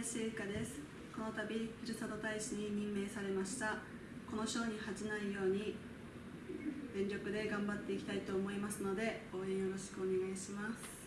林恵香です。この度ふるさと大使に任命されました。この賞に恥じないように全力で頑張っていきたいと思いますので応援よろしくお願いします。